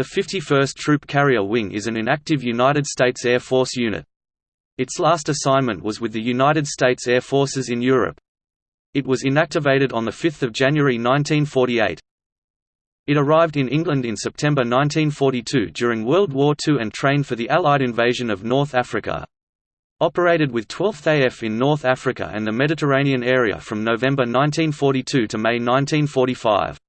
The 51st Troop Carrier Wing is an inactive United States Air Force unit. Its last assignment was with the United States Air Forces in Europe. It was inactivated on 5 January 1948. It arrived in England in September 1942 during World War II and trained for the Allied invasion of North Africa. Operated with 12th AF in North Africa and the Mediterranean area from November 1942 to May 1945.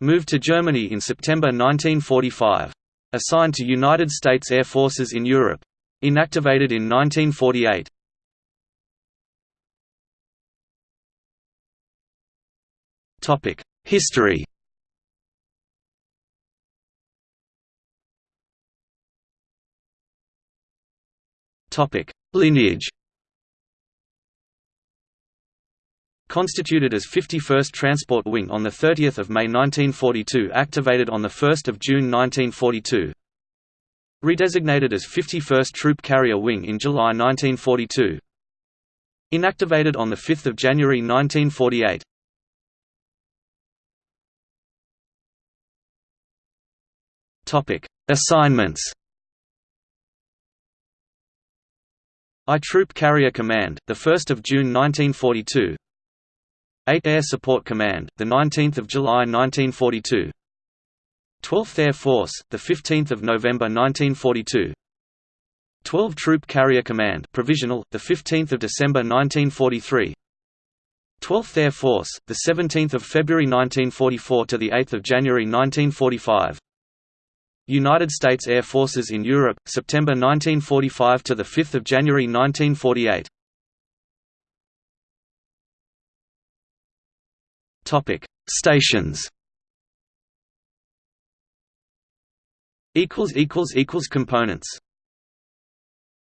Moved to Germany in September 1945. Assigned to United States Air Forces in Europe. Inactivated in 1948. History Lineage Constituted as 51st Transport Wing on 30 May 1942 activated on 1 June 1942 Redesignated as 51st Troop Carrier Wing in July 1942 Inactivated on 5 January 1948 Assignments. I Troop Carrier Command, 1 June 1942 8th Air Support Command, 19 July 1942 12th Air Force, 15 November 1942 12 Troop Carrier Command provisional, 15 December 1943 12th Air Force, 17 February 1944 to the 8th of January 1945 United States Air Forces in Europe, September 1945 to the 5th of January 1948 Topic: Stations. Equals equals equals components.